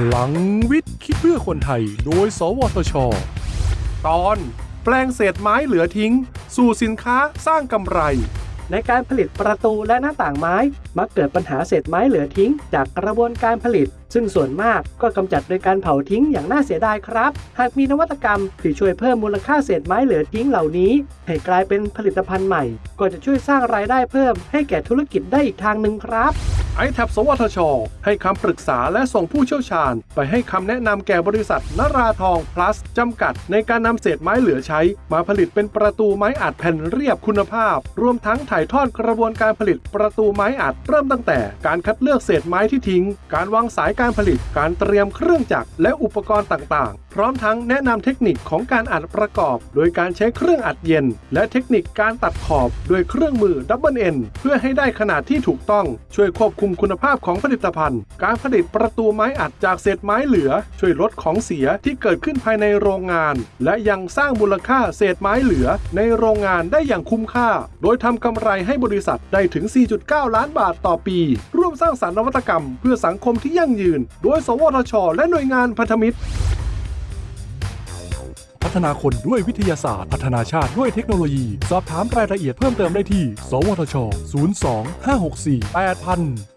พลังวิทย์คิดเพื่อคนไทย โดย สวทช ตอนแปลงเศษไม้เหลือทิ้ง สู่สินค้าสร้างกำไร ในการผลิตประตูและหน้าต่างไม้ มักเกิดปัญหาเศษไม้เหลือทิ้ง จากกระบวนการผลิต ซึ่งส่วนมากก็กำจัดโดยการเผาทิ้งอย่างน่าเสียดายครับ หากมีนวัตกรรมที่ช่วยเพิ่มมูลค่าเศษไม้เหลือทิ้งเหล่านี้ ให้กลายเป็นผลิตภัณฑ์ใหม่ ก็จะช่วยสร้างรายได้เพิ่มให้แก่ธุรกิจได้อีกทางหนึ่งครับITAP สวทช ให้คำปรึกษาและส่งผู้เชี่ยวชาญ ไปให้คำแนะนำแก่บริษัทนราทอง plus จำกัด ในการนำเศษไม้เหลือใช้ มาผลิตเป็นประตูไม้อัดแผ่นเรียบคุณภาพ รวมทั้งถ่ายทอดกระบวนการผลิตประตูไม้อัดเริ่มตั้งแต่ การคัดเลือกเศษไม้ที่ทิ้ง การวางสายการผลิตการเตรียมเครื่องจักรและอุปกรณ์ต่างๆพร้อมทั้งแนะนำเทคนิคของการอัดประกอบ โดยการใช้เครื่องอัดเย็น และเทคนิคการตัดขอบด้วยเครื่องมือ double end เพื่อให้ได้ขนาดที่ถูกต้อง ช่วยควบคุมคุณภาพของผลิตภัณฑ์ การผลิตประตูไม้อัดจากเศษไม้เหลือ ช่วยลดของเสียที่เกิดขึ้นภายในโรงงาน และยังสร้างมูลค่าเศษไม้เหลือ ในโรงงานได้อย่างคุ้มค่า โดยทำกำไรให้บริษัทได้ถึง 4.9 ล้านบาทต่อปี ร่วมสร้างสรรค์นวัตกรรม เพื่อสังคมที่ยั่งยืน โดย สวทช และหน่วยงานพันธมิตร ฒนาคนด้วยวิทยาศาสตร์ พัฒนาชาติด้วยเทคโนโลยี สอบถามรายละเอียดเพิ่มเติมได้ที่ สวทช 02 564 8000